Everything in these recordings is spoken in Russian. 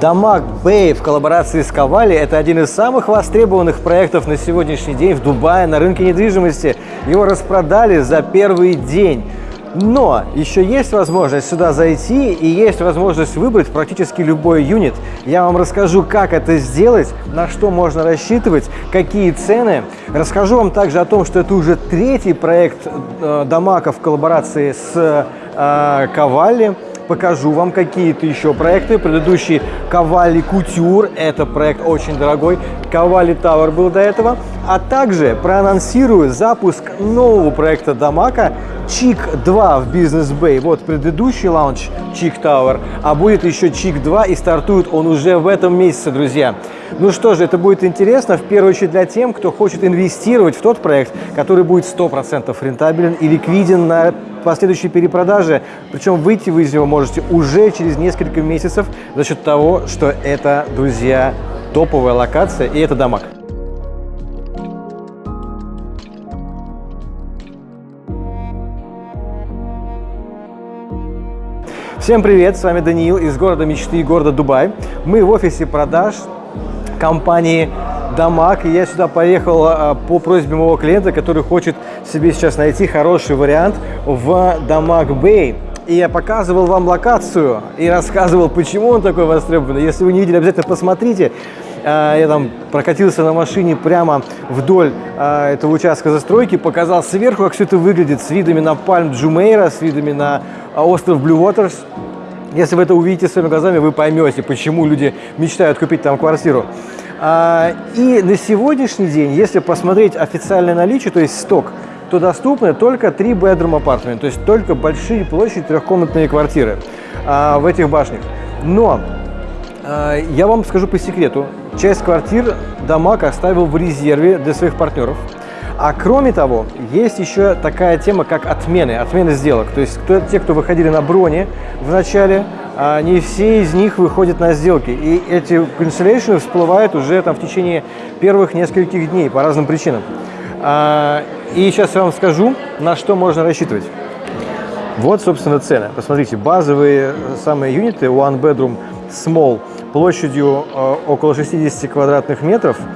Дамаг Бэй в коллаборации с Ковали – это один из самых востребованных проектов на сегодняшний день в Дубае на рынке недвижимости. Его распродали за первый день. Но еще есть возможность сюда зайти и есть возможность выбрать практически любой юнит. Я вам расскажу, как это сделать, на что можно рассчитывать, какие цены. Расскажу вам также о том, что это уже третий проект э, Дамака в коллаборации с э, Cavalli покажу вам какие-то еще проекты. Предыдущий Cavalli Couture, это проект очень дорогой. Cavalli Tower был до этого. А также проанонсирую запуск нового проекта DAMAC Chic 2 в Business Bay. Вот предыдущий launch Chic Tower, а будет еще Chic 2 и стартует он уже в этом месяце, друзья. Ну что же, это будет интересно, в первую очередь для тем, кто хочет инвестировать в тот проект, который будет 100% рентабелен и ликвиден на последующей перепродаже. Причем выйти вы из него можете уже через несколько месяцев за счет того, что это, друзья, топовая локация и это Дамаг. Всем привет, с вами Даниил из города мечты, города Дубай. Мы в офисе продаж компании Дамаг. И я сюда поехал а, по просьбе моего клиента, который хочет себе сейчас найти хороший вариант в Дамаг Бэй. И я показывал вам локацию и рассказывал, почему он такой востребованный. Если вы не видели, обязательно посмотрите. А, я там прокатился на машине прямо вдоль а, этого участка застройки, показал сверху, как все это выглядит, с видами на Пальм Джумейра, с видами на остров Блю Waters. Если вы это увидите своими глазами, вы поймете, почему люди мечтают купить там квартиру. А, и на сегодняшний день, если посмотреть официальное наличие, то есть сток, то доступны только три bedroom апартаменты, то есть только большие площади трехкомнатные квартиры а, в этих башнях. Но а, я вам скажу по секрету, часть квартир Дамаг оставил в резерве для своих партнеров. А кроме того, есть еще такая тема, как отмены, отмены сделок. То есть кто, те, кто выходили на броне в начале, а не все из них выходят на сделки. И эти cancellation всплывают уже там в течение первых нескольких дней по разным причинам. А, и сейчас я вам скажу, на что можно рассчитывать. Вот, собственно, цены. Посмотрите, базовые самые юниты One Bedroom Small площадью э, около 60 квадратных метров –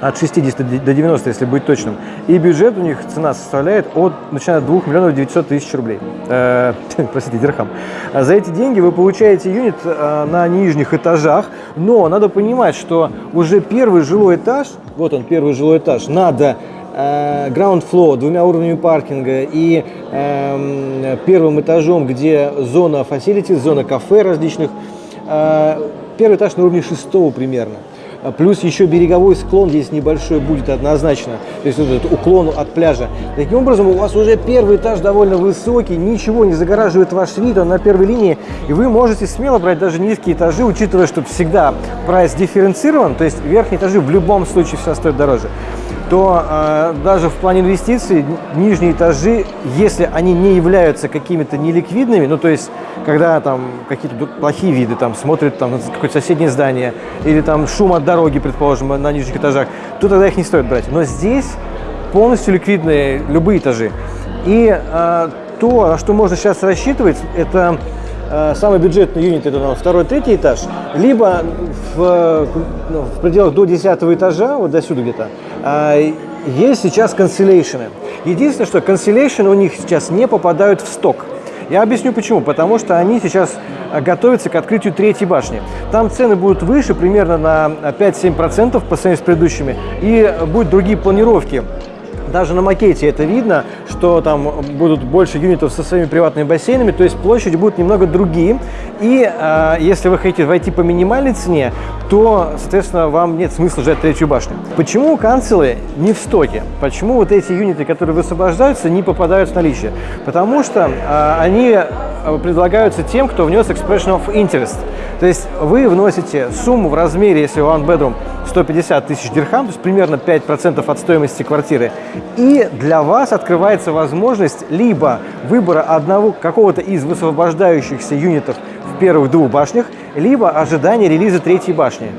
от 60 до 90, если быть точным. И бюджет у них, цена составляет от, начиная от 2 миллионов 900 тысяч рублей. Э, простите, дирхам. А за эти деньги вы получаете юнит э, на нижних этажах, но надо понимать, что уже первый жилой этаж, вот он, первый жилой этаж, надо э, ground floor, двумя уровнями паркинга и э, первым этажом, где зона facilities, зона кафе различных, э, первый этаж на уровне шестого примерно. А плюс еще береговой склон здесь небольшой будет однозначно, то есть вот этот уклон от пляжа. Таким образом, у вас уже первый этаж довольно высокий, ничего не загораживает ваш вид, он на первой линии, и вы можете смело брать даже низкие этажи, учитывая, что всегда прайс дифференцирован, то есть верхние этажи в любом случае все стоят дороже то э, даже в плане инвестиций нижние этажи, если они не являются какими-то неликвидными, ну то есть когда там какие-то плохие виды, там смотрят там на какое-то соседнее здание или там шум от дороги, предположим, на нижних этажах, то тогда их не стоит брать. Но здесь полностью ликвидные любые этажи. И э, то, на что можно сейчас рассчитывать, это самый бюджетный юнит, это второй, третий этаж, либо в, ну, в пределах до 10 этажа, вот до сюда где-то, а, есть сейчас канцелейшены. Единственное, что канцелейшены у них сейчас не попадают в сток. Я объясню почему. Потому что они сейчас готовятся к открытию третьей башни. Там цены будут выше, примерно на 5-7% по сравнению с предыдущими. И будут другие планировки даже на макете это видно, что там будут больше юнитов со своими приватными бассейнами, то есть площади будут немного другие. И э, если вы хотите войти по минимальной цене, то, соответственно, вам нет смысла ждать третью башню. Почему канцелы не в стоке? Почему вот эти юниты, которые высвобождаются, не попадают в наличие? Потому что э, они предлагаются тем, кто внес expression of interest. То есть вы вносите сумму в размере, если one bedroom, 150 тысяч дирхам, то есть примерно 5% от стоимости квартиры. И для вас открывается возможность либо выбора одного какого-то из высвобождающихся юнитов в первых двух башнях, либо ожидания релиза третьей башни.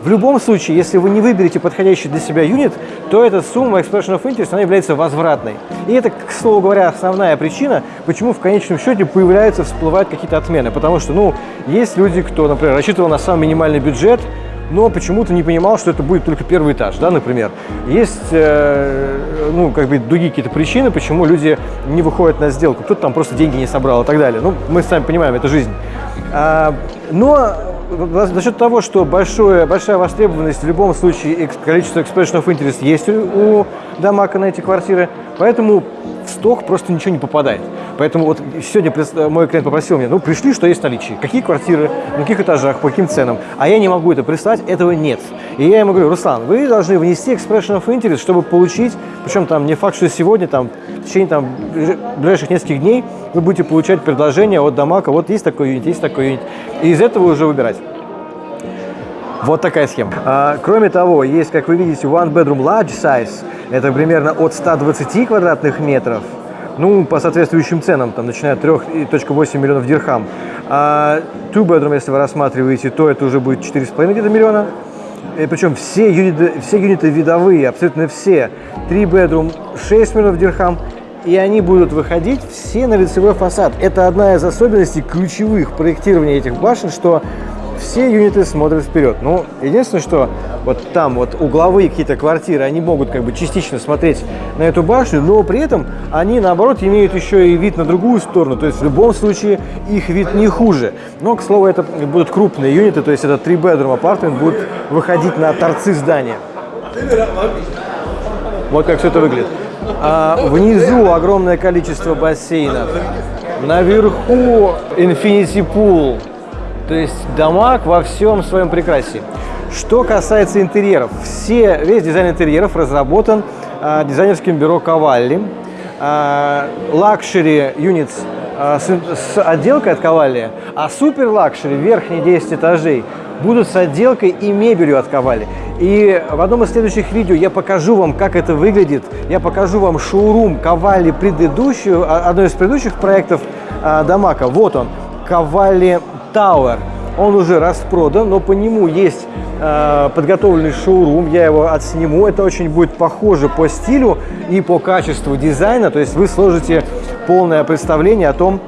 В любом случае, если вы не выберете подходящий для себя юнит, то эта сумма expression of interest, она является возвратной. И это, к слову говоря, основная причина, почему в конечном счете появляются, всплывают какие-то отмены. Потому что, ну, есть люди, кто, например, рассчитывал на самый минимальный бюджет, но почему-то не понимал, что это будет только первый этаж, да, например. Есть, э, ну, как бы другие какие-то причины, почему люди не выходят на сделку. Кто-то там просто деньги не собрал и так далее. Ну, мы сами понимаем, это жизнь. А, но за счет того, что большое, большая востребованность в любом случае количество expression of interest есть у Дамака на эти квартиры, поэтому в сток просто ничего не попадает. Поэтому вот сегодня мой клиент попросил меня, ну, пришли, что есть в наличии. Какие квартиры, на каких этажах, по каким ценам. А я не могу это прислать, этого нет. И я ему говорю, Руслан, вы должны внести expression of interest, чтобы получить, причем там не факт, что сегодня, там, в течение там, ближайших нескольких дней вы будете получать предложение от Дамака, вот есть такой юнит, есть такой юнит. И из этого уже выбирать. Вот такая схема. А, кроме того, есть, как вы видите, one bedroom large size. Это примерно от 120 квадратных метров ну, по соответствующим ценам, там, начиная от 3.8 миллионов дирхам. А two bedroom, если вы рассматриваете, то это уже будет 4,5 где-то миллиона. И причем все юниты, все юниты видовые, абсолютно все. 3 bedroom 6 миллионов дирхам, и они будут выходить все на лицевой фасад. Это одна из особенностей ключевых проектирования этих башен, что все юниты смотрят вперед. Ну, единственное, что вот там вот угловые какие-то квартиры, они могут как бы частично смотреть на эту башню, но при этом они, наоборот, имеют еще и вид на другую сторону. То есть в любом случае их вид не хуже. Но, к слову, это будут крупные юниты, то есть это 3-bedroom апартмент будет выходить на торцы здания. Вот как все это выглядит. А внизу огромное количество бассейнов. Наверху Infinity Pool. То есть DAMAC во всем своем прекрасии. Что касается интерьеров, все, весь дизайн интерьеров разработан э, дизайнерским бюро Cavalli. Luxury э, Units э, с, с отделкой от Cavalli, а супер luxury, верхние 10 этажей, будут с отделкой и мебелью от Cavalli. И в одном из следующих видео я покажу вам, как это выглядит. Я покажу вам шоурум Cavalli предыдущую, а, одно из предыдущих проектов э, Дамака. Вот он, Cavalli Tower. Он уже распродан, но по нему есть э, подготовленный шоурум. Я его отсниму. Это очень будет похоже по стилю и по качеству дизайна. То есть вы сложите полное представление о том,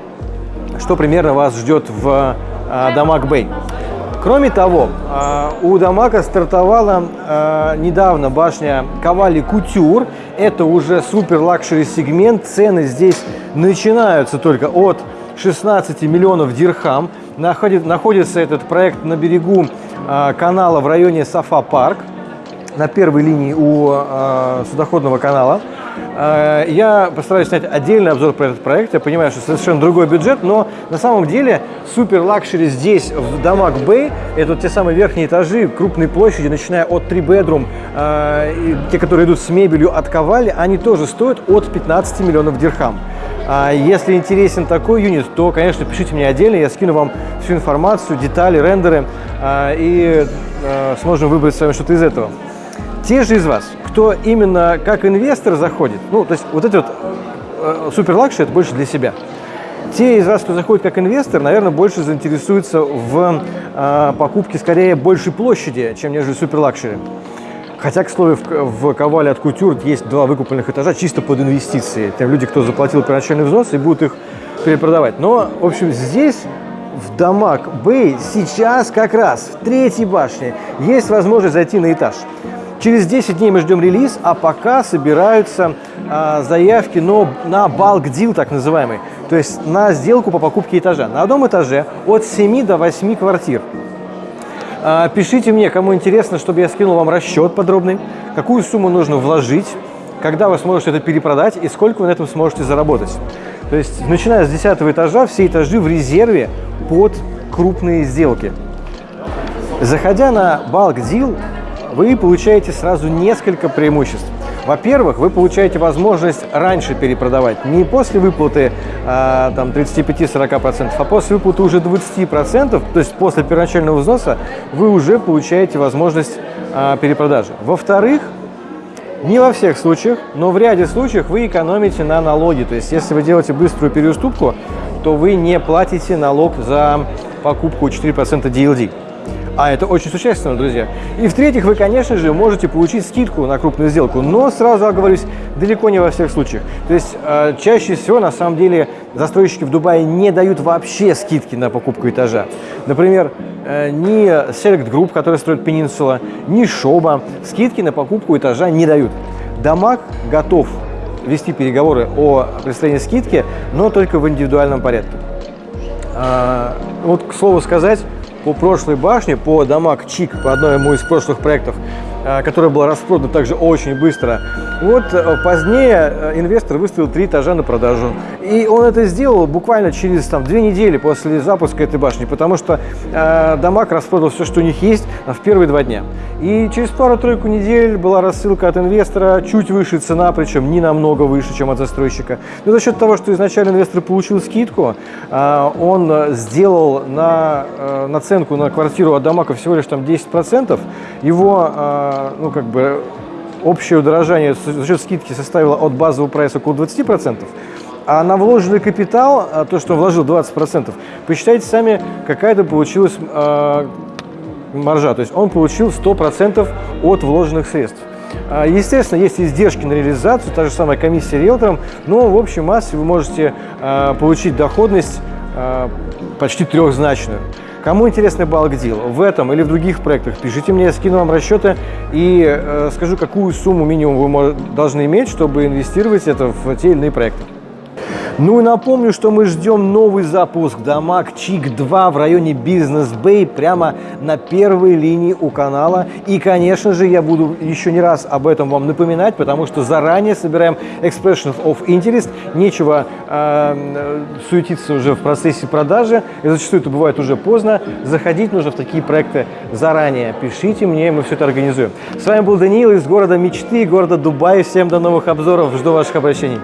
что примерно вас ждет в э, Дамаг Бэй. Кроме того, э, у Дамака стартовала э, недавно башня Кавали Кутюр. Это уже супер luxury сегмент. Цены здесь начинаются только от 16 миллионов дирхам. Находит, находится этот проект на берегу э, канала в районе Safa Park, на первой линии у судоходного канала. Э, я постараюсь снять отдельный обзор про этот проект. Я понимаю, что совершенно другой бюджет, но на самом деле супер luxury здесь, в DAMAC Bay, это вот те самые верхние этажи, крупные площади, начиная от 3 bedroom, э, те, которые идут с мебелью от Cavalli, они тоже стоят от 15 миллионов дирхам. А если интересен такой unit, то, конечно, пишите мне отдельно, я скину вам всю информацию, детали, рендеры, а, и а, сможем выбрать с вами что-то из этого. Те же из вас, кто именно как инвестор заходит, ну, то есть вот этот вот э, супер luxury, это больше для себя. Те из вас, кто заходит как инвестор, наверное, больше заинтересуются в э, покупке скорее большей площади, чем нежели супер luxury. Хотя, к слову, в, в Cavalli от кутюр есть два выкупленных этажа чисто под инвестиции. Тем люди, кто заплатил первоначальный взнос и будут их перепродавать. Но, в общем, здесь в DAMAC Bay сейчас как раз в третьей башне есть возможность зайти на этаж. Через 10 дней мы ждем релиз, а пока собираются а, заявки но, на deal, так называемый, то есть на сделку по покупке этажа. На одном этаже от 7 до 8 квартир. А, пишите мне, кому интересно, чтобы я скинул вам расчет подробный, какую сумму нужно вложить, когда вы сможете это перепродать и сколько вы на этом сможете заработать. То есть, начиная с 10 этажа, все этажи в резерве под крупные сделки. Заходя на Deal, вы получаете сразу несколько преимуществ. Во-первых, вы получаете возможность раньше перепродавать, не после выплаты а, там 35-40%, а после выплаты уже 20%, то есть после первоначального взноса вы уже получаете возможность а, перепродажи. Во-вторых, не во всех случаях, но в ряде случаев вы экономите на налоге. То есть если вы делаете быструю переуступку, то вы не платите налог за покупку 4% DLD. А это очень существенно, друзья. И в-третьих, вы, конечно же, можете получить скидку на крупную сделку, но сразу оговорюсь, далеко не во всех случаях. То есть э, чаще всего, на самом деле, застройщики в Дубае не дают вообще скидки на покупку этажа. Например, э, ни Select Group, который строит Peninsula, ни Шоба скидки на покупку этажа не дают. Дамаг готов вести переговоры о представлении скидки, но только в индивидуальном порядке. А, вот, к слову сказать, по прошлой башне, по Дамаг Чик, по одной из прошлых проектов, которая была распродана также очень быстро. Вот э, позднее э, инвестор выставил три этажа на продажу. И он это сделал буквально через там, две недели после запуска этой башни, потому что э, Дамаг распродал все, что у них есть в первые два дня. И через пару-тройку недель была рассылка от инвестора, чуть выше цена, причем не намного выше, чем от застройщика. Но за счет того, что изначально инвестор получил скидку, э, он сделал на э, наценку на квартиру от Дамага всего лишь там 10%, его э, ну, как бы общее удорожание за счет скидки составило от базового прайса около 20%, а на вложенный капитал, а то, что вложил 20%, посчитайте сами, какая это получилась э, маржа. То есть он получил 100% от вложенных средств. А, естественно, есть издержки на реализацию, та же самая комиссия риэлтором, но в общей массе вы можете э, получить доходность почти трехзначную. Кому интересный балк дел в этом или в других проектах, пишите мне, я скину вам расчеты и э, скажу, какую сумму минимум вы должны иметь, чтобы инвестировать это в те или иные проекты. Ну и напомню, что мы ждем новый запуск Дамаг Чик 2 в районе Бизнес Бэй, прямо на первой линии у канала. И, конечно же, я буду еще не раз об этом вам напоминать, потому что заранее собираем Expressions of Interest. Нечего э, суетиться уже в процессе продажи, и зачастую это бывает уже поздно. Заходить нужно в такие проекты заранее. Пишите мне, мы все это организуем. С вами был Даниил из города мечты, города Дубай. Всем до новых обзоров, жду ваших обращений.